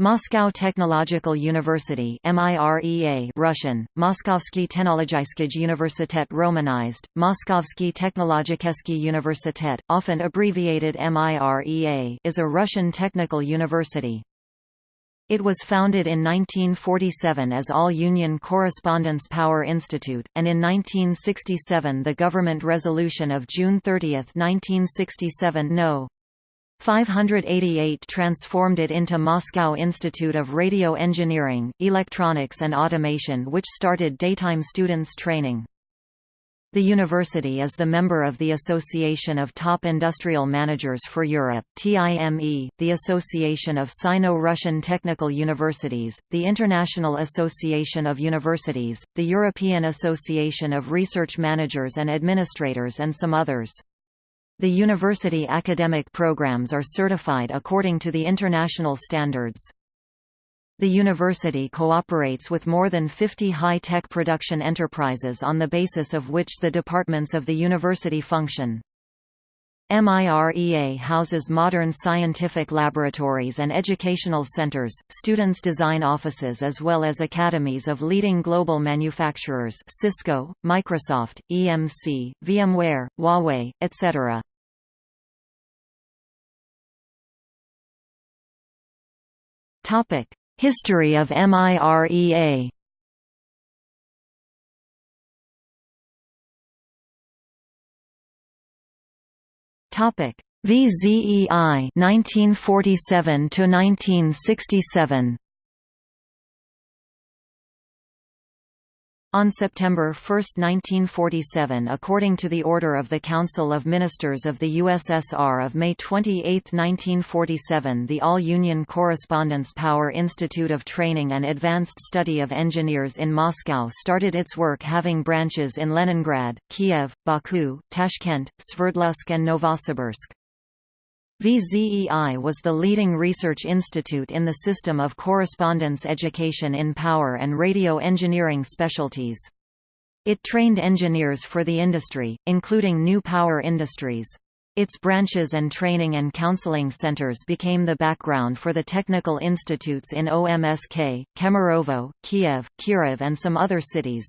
Moscow Technological University MIREA Russian, Moskovsky Technologiyskij Universitet Romanized, Moskovsky Technologikeski Universitet, often abbreviated MIREA is a Russian technical university. It was founded in 1947 as All-Union Correspondence Power Institute, and in 1967 the government resolution of June 30, 1967 No. 588 transformed it into Moscow Institute of Radio Engineering, Electronics and Automation which started daytime students training. The university is the member of the Association of Top Industrial Managers for Europe TIME, the Association of Sino-Russian Technical Universities, the International Association of Universities, the European Association of Research Managers and Administrators and some others. The university academic programs are certified according to the international standards. The university cooperates with more than 50 high-tech production enterprises on the basis of which the departments of the university function. MIREA houses modern scientific laboratories and educational centers, students' design offices as well as academies of leading global manufacturers Cisco, Microsoft, EMC, VMware, Huawei, etc. History of MIREA Topic: VZEI 1947 to 1967. On September 1, 1947 according to the order of the Council of Ministers of the USSR of May 28, 1947 the All-Union Correspondence Power Institute of Training and Advanced Study of Engineers in Moscow started its work having branches in Leningrad, Kiev, Baku, Tashkent, Sverdlovsk and Novosibirsk. VZEI was the leading research institute in the system of correspondence education in power and radio engineering specialties. It trained engineers for the industry, including new power industries. Its branches and training and counseling centers became the background for the technical institutes in OMSK, Kemerovo, Kiev, Kirov and some other cities.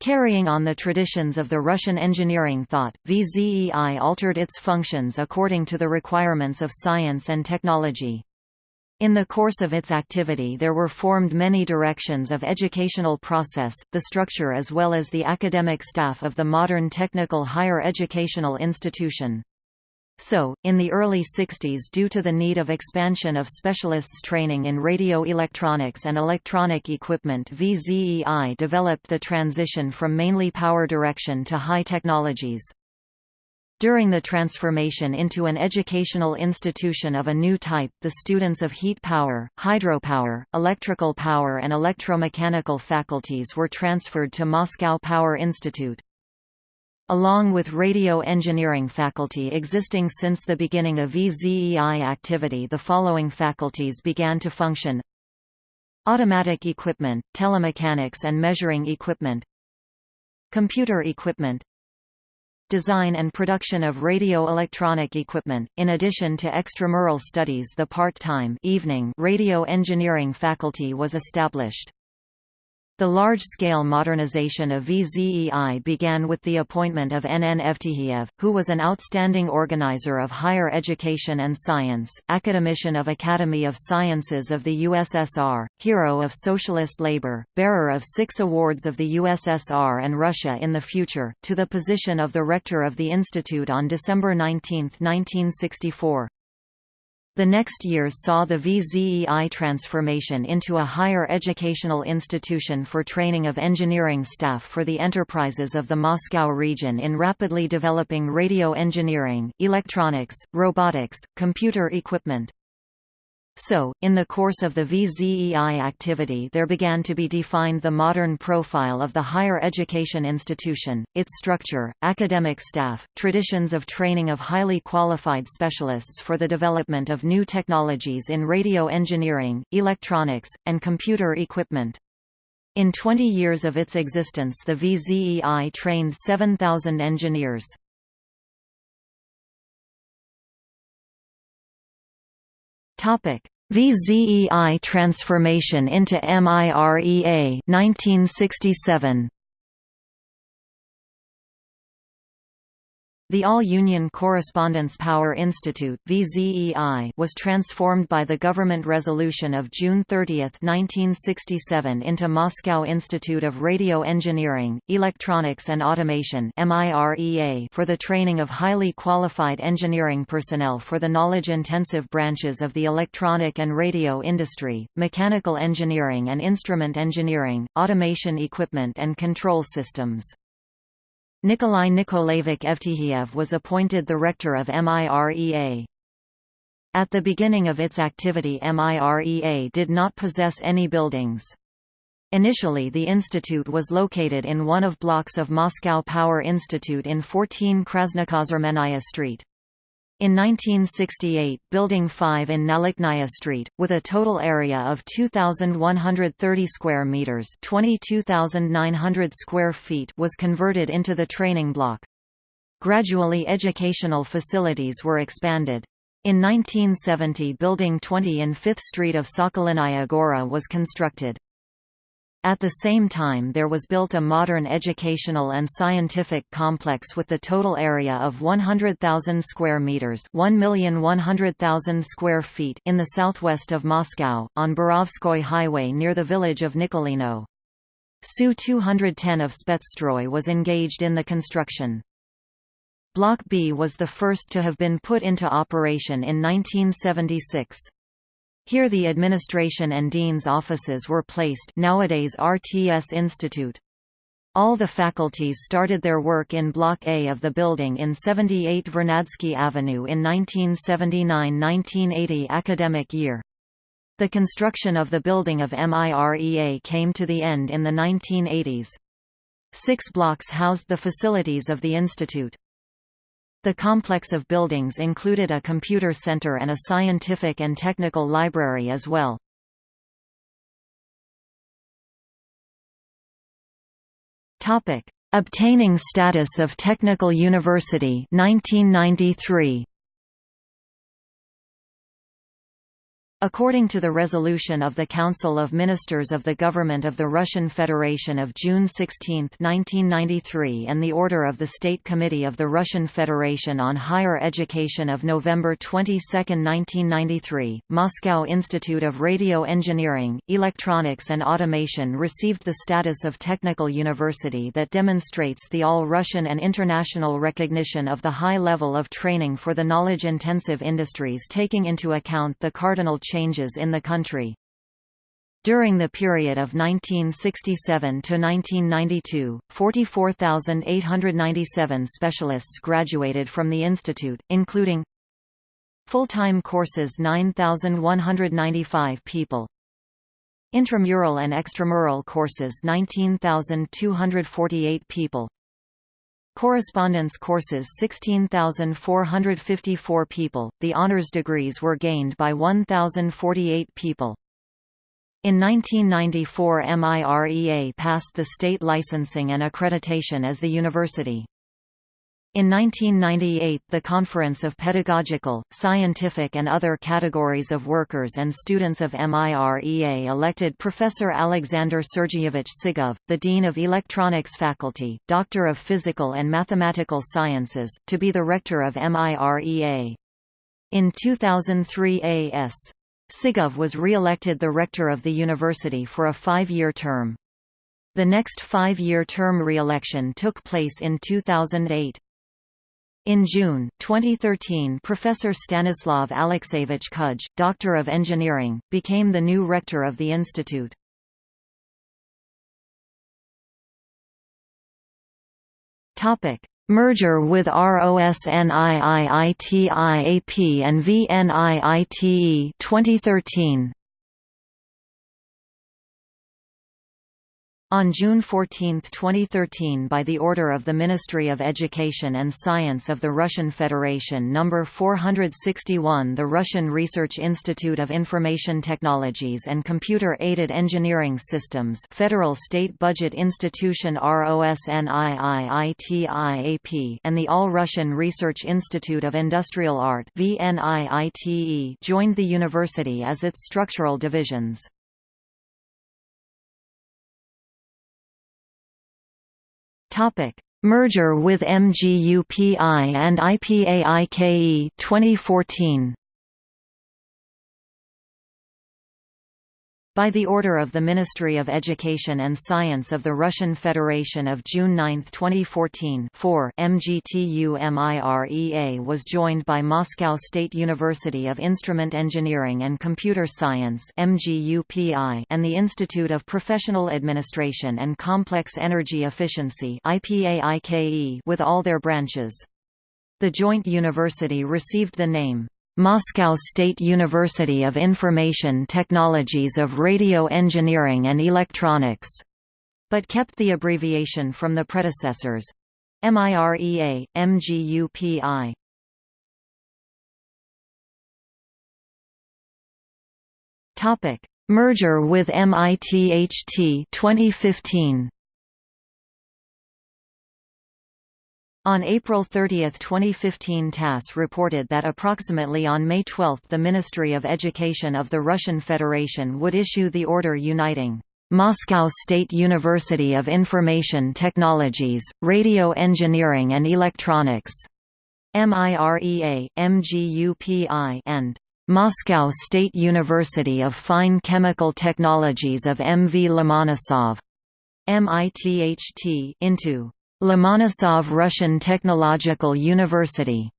Carrying on the traditions of the Russian engineering thought, VZEI altered its functions according to the requirements of science and technology. In the course of its activity there were formed many directions of educational process, the structure as well as the academic staff of the modern technical higher educational institution. So, in the early 60s due to the need of expansion of specialists training in radio electronics and electronic equipment VZEI developed the transition from mainly power direction to high technologies. During the transformation into an educational institution of a new type the students of heat power, hydropower, electrical power and electromechanical faculties were transferred to Moscow Power Institute. Along with radio engineering faculty existing since the beginning of VZEI activity the following faculties began to function. Automatic equipment, telemechanics and measuring equipment. Computer equipment. Design and production of radio-electronic equipment, in addition to extramural studies the part-time evening radio engineering faculty was established. The large-scale modernization of VZEI began with the appointment of NN. Evtihiev, who was an outstanding organizer of higher education and science, academician of Academy of Sciences of the USSR, hero of socialist labor, bearer of six awards of the USSR and Russia in the future, to the position of the rector of the institute on December 19, 1964. The next years saw the VZEI transformation into a higher educational institution for training of engineering staff for the enterprises of the Moscow region in rapidly developing radio engineering, electronics, robotics, computer equipment. So, in the course of the VZEI activity there began to be defined the modern profile of the higher education institution, its structure, academic staff, traditions of training of highly qualified specialists for the development of new technologies in radio engineering, electronics, and computer equipment. In 20 years of its existence the VZEI trained 7,000 engineers. VZEI transformation into MIREA 1967 The All-Union Correspondence Power Institute was transformed by the government resolution of June 30, 1967 into Moscow Institute of Radio Engineering, Electronics and Automation for the training of highly qualified engineering personnel for the knowledge-intensive branches of the electronic and radio industry, mechanical engineering and instrument engineering, automation equipment and control systems. Nikolai Nikolaevich Evtihiev was appointed the rector of MIREA. At the beginning of its activity MIREA did not possess any buildings. Initially the institute was located in one of blocks of Moscow Power Institute in 14 Krasnokazarmennaya Street. In 1968 Building 5 in Nalaknaya Street, with a total area of 2,130 square metres 22,900 square feet was converted into the training block. Gradually educational facilities were expanded. In 1970 Building 20 in 5th Street of Sokolinaya Gora was constructed. At the same time there was built a modern educational and scientific complex with the total area of 100,000 square meters, 1,100,000 square feet in the southwest of Moscow on Borovskoy Highway near the village of Nikulino. Su-210 of Spetsstroy was engaged in the construction. Block B was the first to have been put into operation in 1976. Here the administration and dean's offices were placed nowadays RTS Institute. All the faculties started their work in Block A of the building in 78 Vernadsky Avenue in 1979–1980 academic year. The construction of the building of MIREA came to the end in the 1980s. Six blocks housed the facilities of the institute. The complex of buildings included a computer center and a scientific and technical library as well. Obtaining status of technical university 1993. According to the resolution of the Council of Ministers of the Government of the Russian Federation of June 16, 1993 and the Order of the State Committee of the Russian Federation on Higher Education of November 22, 1993, Moscow Institute of Radio Engineering, Electronics and Automation received the status of technical university that demonstrates the all-Russian and international recognition of the high level of training for the knowledge-intensive industries taking into account the cardinal changes in the country. During the period of 1967 to 1992, 44,897 specialists graduated from the institute, including full-time courses 9,195 people, intramural and extramural courses 19,248 people, Correspondence courses 16,454 people, the honors degrees were gained by 1,048 people. In 1994 MIREA passed the state licensing and accreditation as the university. In 1998 the Conference of Pedagogical, Scientific and other categories of workers and students of MIREA elected Professor Alexander Sergeyevich Sigov, the Dean of Electronics Faculty, Doctor of Physical and Mathematical Sciences, to be the rector of MIREA. In 2003 A.S. Sigov was re-elected the rector of the university for a five-year term. The next five-year term re-election took place in 2008. In June 2013 Professor Stanislav Alexeyevich Kudzh, Doctor of Engineering, became the new rector of the institute. Topic: Merger with ROSNIIITIAP and VNIITE 2013 On June 14, 2013 by the order of the Ministry of Education and Science of the Russian Federation No. 461 the Russian Research Institute of Information Technologies and Computer-Aided Engineering Systems Federal State Budget Institution ROSNIIITIAP and the All-Russian Research Institute of Industrial Art VNIITE joined the university as its structural divisions. Topic: Merger with MGUPI and IPAIKE 2014. By the order of the Ministry of Education and Science of the Russian Federation of June 9, 2014 4, MGTU-MIREA was joined by Moscow State University of Instrument Engineering and Computer Science and the Institute of Professional Administration and Complex Energy Efficiency with all their branches. The joint university received the name Moscow State University of Information Technologies of Radio Engineering and Electronics, but kept the abbreviation from the predecessors MIREA, MGUPI. Topic: Merger with MITHT 2015. On April 30, 2015 TASS reported that approximately on May 12 the Ministry of Education of the Russian Federation would issue the order uniting Moscow State University of Information Technologies, Radio Engineering and Electronics MIREA, MGUPI and Moscow State University of Fine Chemical Technologies of MV Lomonosov MITHT into Lomonosov Russian Technological University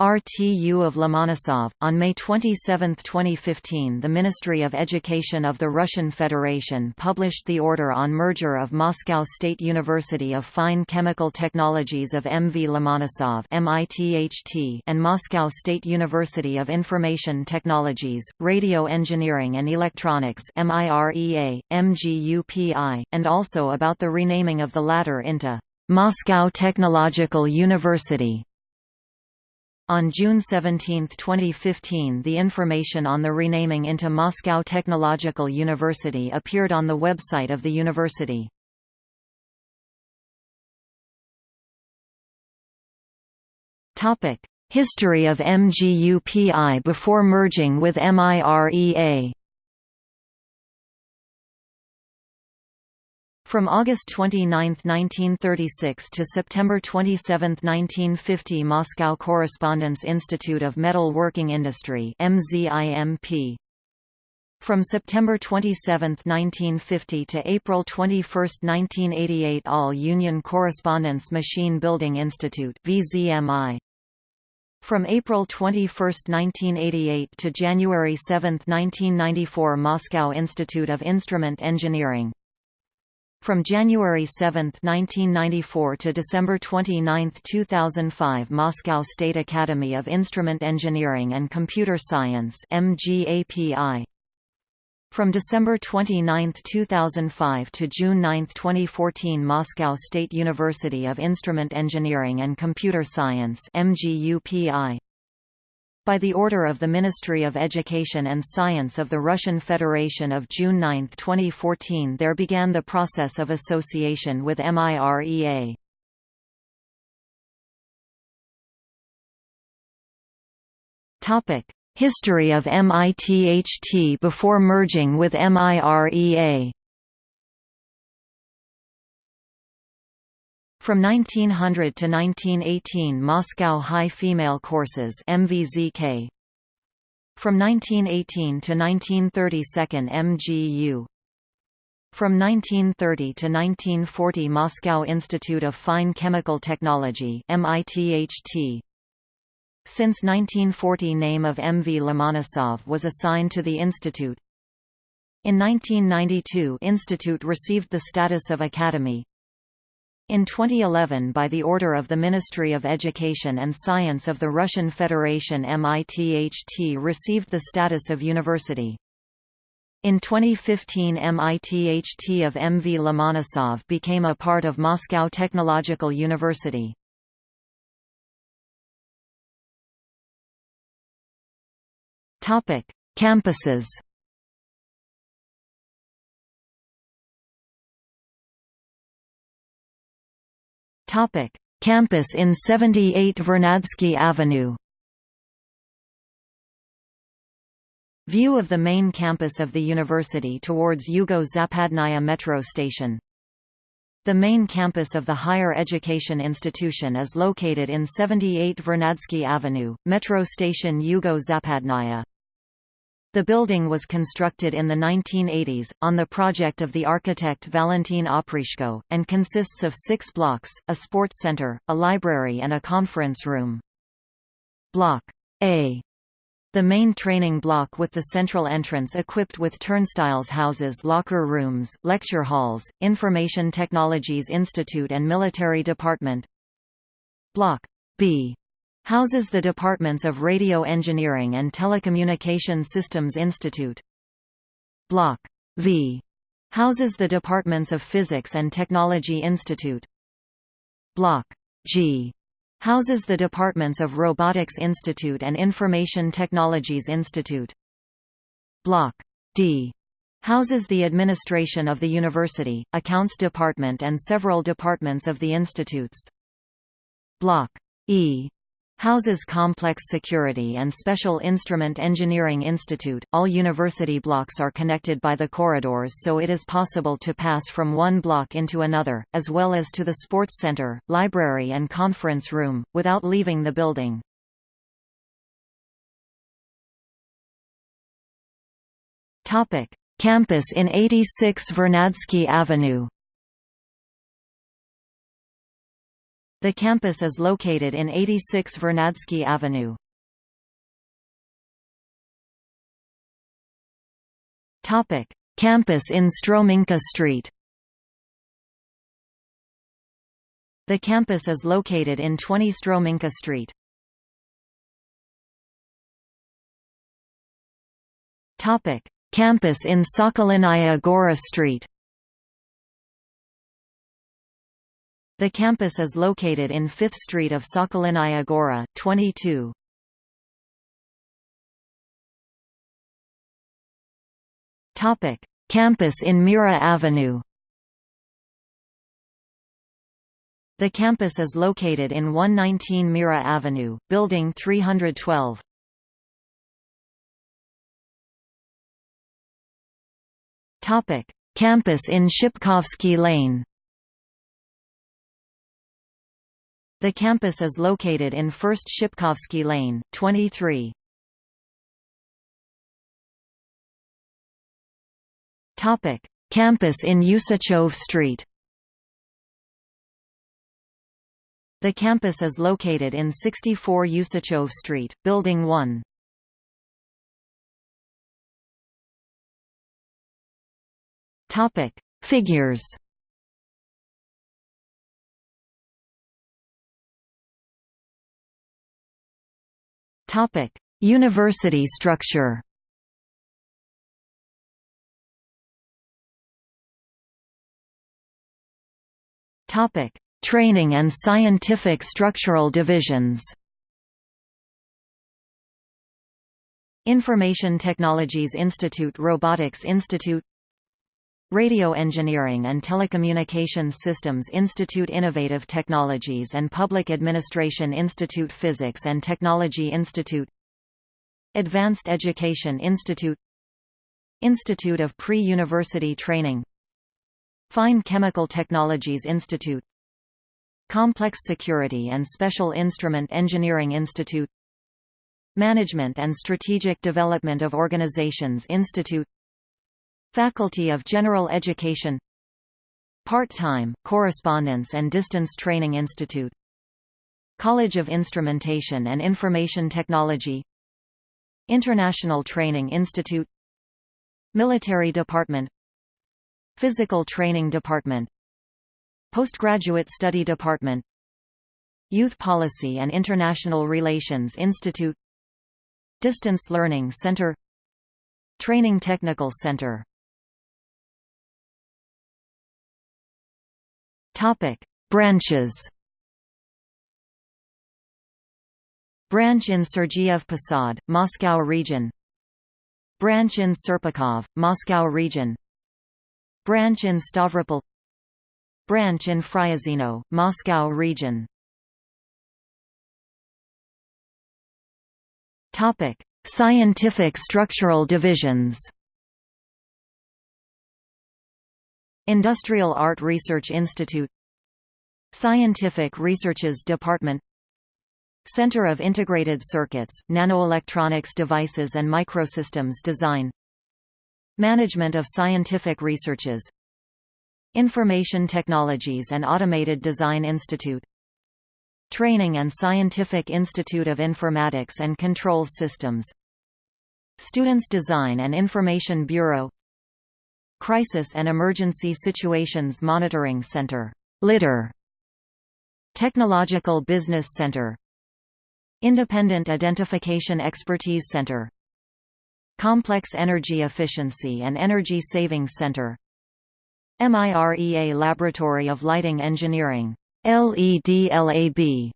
RTU of Lomonosov. On May 27, 2015, the Ministry of Education of the Russian Federation published the order on merger of Moscow State University of Fine Chemical Technologies of MV Lomonosov and Moscow State University of Information Technologies, Radio Engineering and Electronics (MIREA, MGUPI), and also about the renaming of the latter into Moscow Technological University. On June 17, 2015 the information on the renaming into Moscow Technological University appeared on the website of the university. History of MGUPI before merging with MIREA From August 29, 1936 to September 27, 1950 Moscow Correspondence Institute of Metal Working Industry MZIMP. From September 27, 1950 to April 21, 1988 All Union Correspondence Machine Building Institute VZMI. From April 21, 1988 to January 7, 1994 Moscow Institute of Instrument Engineering from January 7, 1994 to December 29, 2005 Moscow State Academy of Instrument Engineering and Computer Science MGAPI. From December 29, 2005 to June 9, 2014 Moscow State University of Instrument Engineering and Computer Science MGUPI by the order of the Ministry of Education and Science of the Russian Federation of June 9, 2014 there began the process of association with MIREA. History of MITHT before merging with MIREA From 1900 to 1918 Moscow High Female Courses MVZK From 1918 to 1930 Second MGU From 1930 to 1940 Moscow Institute of Fine Chemical Technology MITHT Since 1940 name of MV Lomonosov was assigned to the institute. In 1992 Institute received the status of Academy, in 2011 by the order of the Ministry of Education and Science of the Russian Federation MITHT received the status of university. In 2015 MITHT of MV Lomonosov became a part of Moscow Technological University. Campuses Campus in 78 Vernadsky Avenue View of the main campus of the university towards Yugo-Zapadnaya metro station. The main campus of the higher education institution is located in 78 Vernadsky Avenue, metro station Yugo-Zapadnaya. The building was constructed in the 1980s, on the project of the architect Valentin Oprishko, and consists of six blocks, a sports center, a library and a conference room. Block A the main training block with the central entrance equipped with turnstiles houses locker rooms, lecture halls, Information Technologies Institute and Military Department. Block B houses the departments of Radio Engineering and Telecommunication Systems Institute. Block V houses the departments of Physics and Technology Institute. Block G Houses the departments of Robotics Institute and Information Technologies Institute. Block D houses the administration of the university, accounts department and several departments of the institutes. Block E houses Complex Security and Special Instrument Engineering Institute. All university blocks are connected by the corridors so it is possible to pass from one block into another, as well as to the sports center, library and conference room, without leaving the building. Campus in 86 Vernadsky Avenue The campus is located in 86 Vernadsky Avenue. Campus in Stromynka Street. The campus is located in 20 Stromynka Street. Topic: Campus in Sokolinaya Gora Street. The campus is located in 5th Street of Sokolinaya Gora, 22. Topic: Campus in Mira Avenue. The campus is located in 119 Mira Avenue, Building 312. Topic: Campus in Shipkovsky Lane. The campus is located in 1st Shipkovsky Lane, 23. Topic: Campus in Usachov Street. The campus is located in 64 Usachov Street, Building 1. Topic: Figures. Topic: University structure. Topic: Training and scientific structural divisions. Information Technologies Institute Robotics Institute Radio Engineering and Telecommunications Systems Institute Innovative Technologies and Public Administration Institute Physics and Technology Institute Advanced Education Institute Institute of Pre-University Training Fine Chemical Technologies Institute Complex Security and Special Instrument Engineering Institute Management and Strategic Development of Organizations Institute Faculty of General Education. Part-time, Correspondence and Distance Training Institute. College of Instrumentation and Information Technology. International Training Institute. Military Department. Physical Training Department. Postgraduate Study Department. Youth Policy and International Relations Institute. Distance Learning Center. Training Technical Center Branches Branch in Sergiev Posad, Moscow region. Branch in Serpukhov, Moscow region. Branch in Stavropol. Branch in Fryazino, Moscow region. Topic: Scientific structural divisions. Industrial Art Research Institute Scientific Researches Department Center of Integrated Circuits, Nanoelectronics Devices and Microsystems Design Management of Scientific Researches Information Technologies and Automated Design Institute Training and Scientific Institute of Informatics and Control Systems Students Design and Information Bureau Crisis and Emergency Situations Monitoring Center LIDER Technological Business Center Independent Identification Expertise Center Complex Energy Efficiency and Energy Savings Center MIREA Laboratory of Lighting Engineering LEDLAB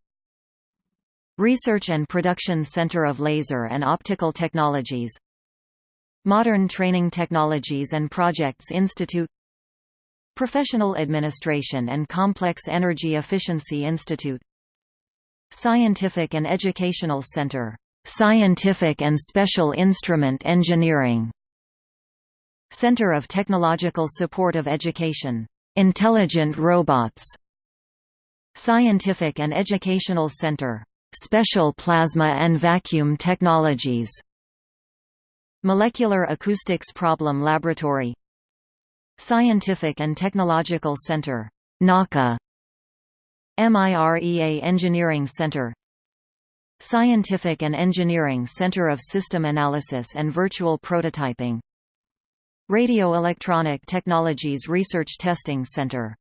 Research and Production Center of Laser and Optical Technologies Modern Training Technologies and Projects Institute Professional Administration and Complex Energy Efficiency Institute Scientific and Educational Center Scientific and Special Instrument Engineering Center of Technological Support of Education Intelligent Robots Scientific and Educational Center. Special Plasma and Vacuum Technologies Molecular Acoustics Problem Laboratory. Scientific and Technological Center NACA MIREA Engineering Center. Scientific and Engineering Center of System Analysis and Virtual Prototyping. Radio-Electronic Technologies Research Testing Center.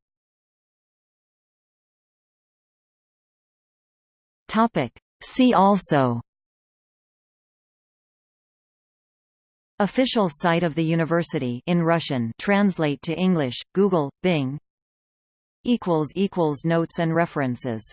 See also Official site of the university in Russian translate to English, Google, Bing Notes and references